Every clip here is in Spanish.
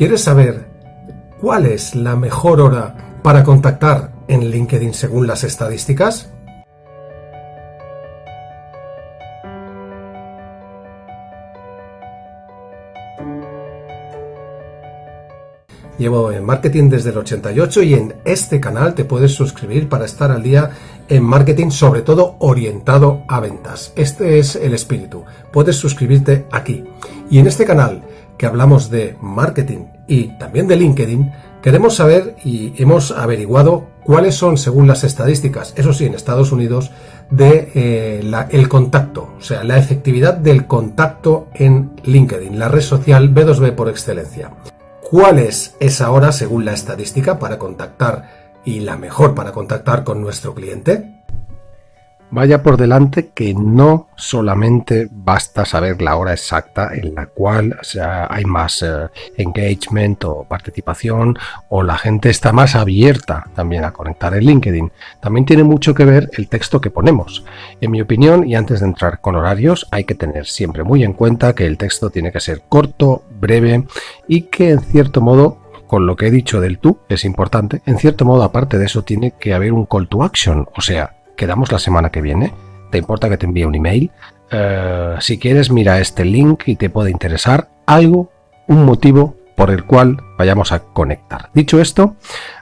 ¿Quieres saber cuál es la mejor hora para contactar en LinkedIn según las estadísticas? Llevo en marketing desde el 88 y en este canal te puedes suscribir para estar al día en marketing, sobre todo orientado a ventas. Este es el espíritu. Puedes suscribirte aquí. Y en este canal que hablamos de marketing y también de LinkedIn, queremos saber y hemos averiguado cuáles son, según las estadísticas, eso sí, en Estados Unidos, de eh, el contacto, o sea, la efectividad del contacto en LinkedIn, la red social B2B por excelencia. ¿Cuál es esa hora según la estadística para contactar y la mejor para contactar con nuestro cliente? Vaya por delante que no solamente basta saber la hora exacta en la cual hay más eh, engagement o participación o la gente está más abierta también a conectar en LinkedIn. También tiene mucho que ver el texto que ponemos. En mi opinión, y antes de entrar con horarios, hay que tener siempre muy en cuenta que el texto tiene que ser corto, breve y que en cierto modo con lo que he dicho del tú, es importante, en cierto modo aparte de eso tiene que haber un call to action, o sea, quedamos la semana que viene. ¿Te importa que te envíe un email? Eh, si quieres, mira este link y te puede interesar algo, un motivo por el cual vayamos a conectar. Dicho esto,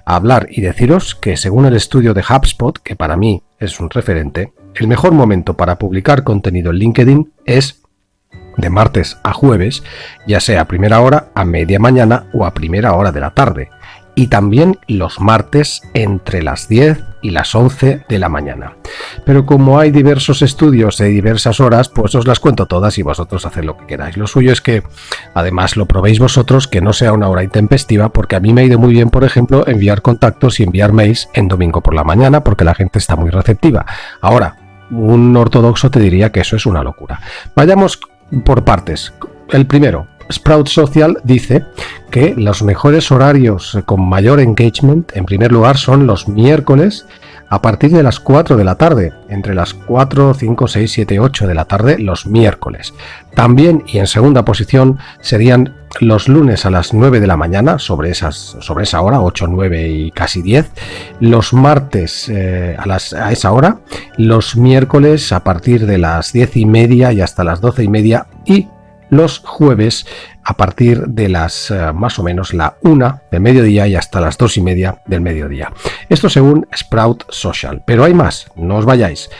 hablar y deciros que según el estudio de HubSpot, que para mí es un referente, el mejor momento para publicar contenido en LinkedIn es de martes a jueves, ya sea a primera hora, a media mañana o a primera hora de la tarde y también los martes entre las 10 y las 11 de la mañana. Pero como hay diversos estudios de diversas horas, pues os las cuento todas y vosotros haced lo que queráis. Lo suyo es que además lo probéis vosotros, que no sea una hora intempestiva, porque a mí me ha ido muy bien, por ejemplo, enviar contactos y enviar mails en domingo por la mañana, porque la gente está muy receptiva. Ahora, un ortodoxo te diría que eso es una locura. Vayamos por partes. El primero, Sprout Social dice que los mejores horarios con mayor engagement, en primer lugar, son los miércoles a partir de las 4 de la tarde, entre las 4, 5, 6, 7, 8 de la tarde los miércoles. También y en segunda posición serían los lunes a las 9 de la mañana, sobre, esas, sobre esa hora, 8, 9 y casi 10. Los martes eh, a, las, a esa hora, los miércoles a partir de las 10 y media y hasta las 12 y media y los jueves a partir de las eh, más o menos la una del mediodía y hasta las dos y media del mediodía. Esto según Sprout Social. Pero hay más, no os vayáis,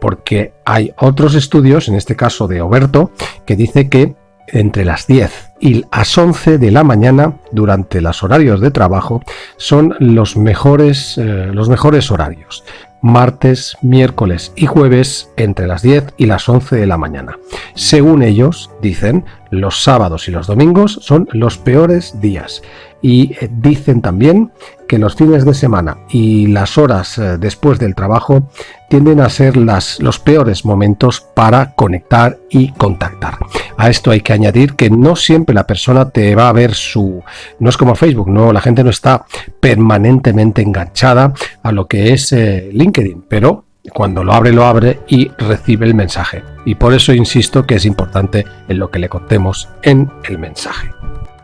porque hay otros estudios, en este caso de Oberto, que dice que entre las 10 y las 11 de la mañana durante los horarios de trabajo son los mejores, eh, los mejores horarios martes, miércoles y jueves entre las 10 y las 11 de la mañana. Según ellos, dicen, los sábados y los domingos son los peores días. Y eh, dicen también que los fines de semana y las horas eh, después del trabajo tienden a ser las, los peores momentos para conectar y contactar. A esto hay que añadir que no siempre la persona te va a ver su... No es como Facebook, no, la gente no está permanentemente enganchada a lo que es eh, LinkedIn, pero cuando lo abre, lo abre y recibe el mensaje. Y por eso insisto que es importante en lo que le contemos en el mensaje.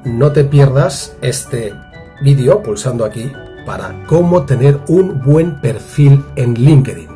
No te pierdas este vídeo pulsando aquí para cómo tener un buen perfil en LinkedIn.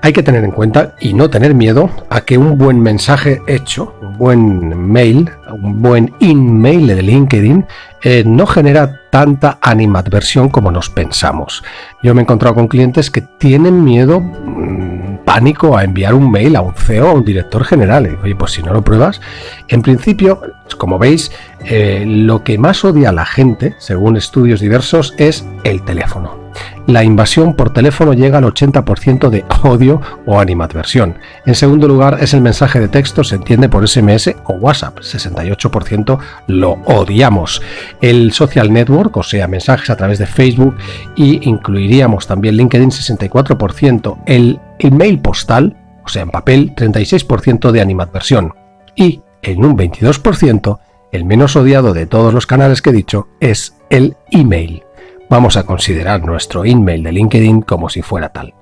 Hay que tener en cuenta y no tener miedo a que un buen mensaje hecho, un buen mail, un buen email de LinkedIn eh, no genera tanta animadversión como nos pensamos. Yo me he encontrado con clientes que tienen miedo, mm, pánico a enviar un mail a un CEO, a un director general. oye, pues si no lo pruebas, en principio, como veis, eh, lo que más odia la gente, según estudios diversos, es el teléfono la invasión por teléfono llega al 80% de odio o animadversión. En segundo lugar es el mensaje de texto, se entiende por SMS o WhatsApp, 68% lo odiamos. El social network, o sea, mensajes a través de Facebook y incluiríamos también LinkedIn, 64%. El email postal, o sea, en papel, 36% de animadversión. Y en un 22%, el menos odiado de todos los canales que he dicho es el email vamos a considerar nuestro email de LinkedIn como si fuera tal.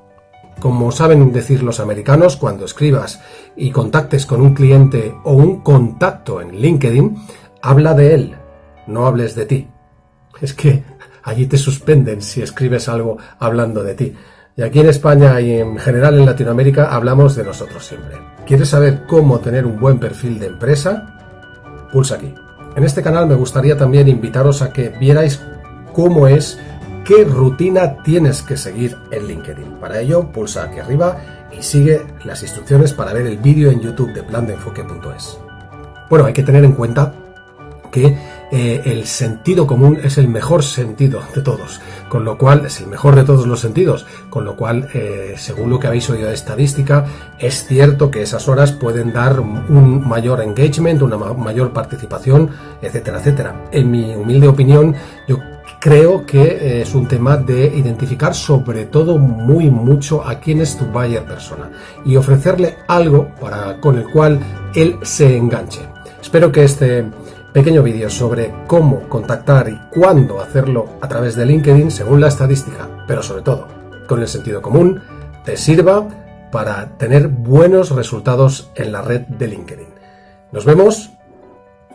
Como saben decir los americanos, cuando escribas y contactes con un cliente o un contacto en LinkedIn, habla de él, no hables de ti. Es que allí te suspenden si escribes algo hablando de ti. Y aquí en España y en general en Latinoamérica hablamos de nosotros siempre. ¿Quieres saber cómo tener un buen perfil de empresa? Pulsa aquí. En este canal me gustaría también invitaros a que vierais cómo es, qué rutina tienes que seguir en LinkedIn. Para ello, pulsa aquí arriba y sigue las instrucciones para ver el vídeo en YouTube de plandeenfoque.es. Bueno, hay que tener en cuenta que eh, el sentido común es el mejor sentido de todos, con lo cual es el mejor de todos los sentidos, con lo cual, eh, según lo que habéis oído de estadística, es cierto que esas horas pueden dar un mayor engagement, una mayor participación, etcétera, etcétera. En mi humilde opinión, yo creo que eh, es un tema de identificar sobre todo muy mucho a quién es tu buyer persona y ofrecerle algo para, con el cual él se enganche. Espero que este pequeño vídeo sobre cómo contactar y cuándo hacerlo a través de LinkedIn según la estadística, pero sobre todo con el sentido común, te sirva para tener buenos resultados en la red de LinkedIn. Nos vemos.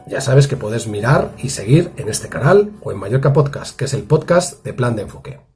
Ya sabes que puedes mirar y seguir en este canal o en Mallorca Podcast, que es el podcast de Plan de Enfoque.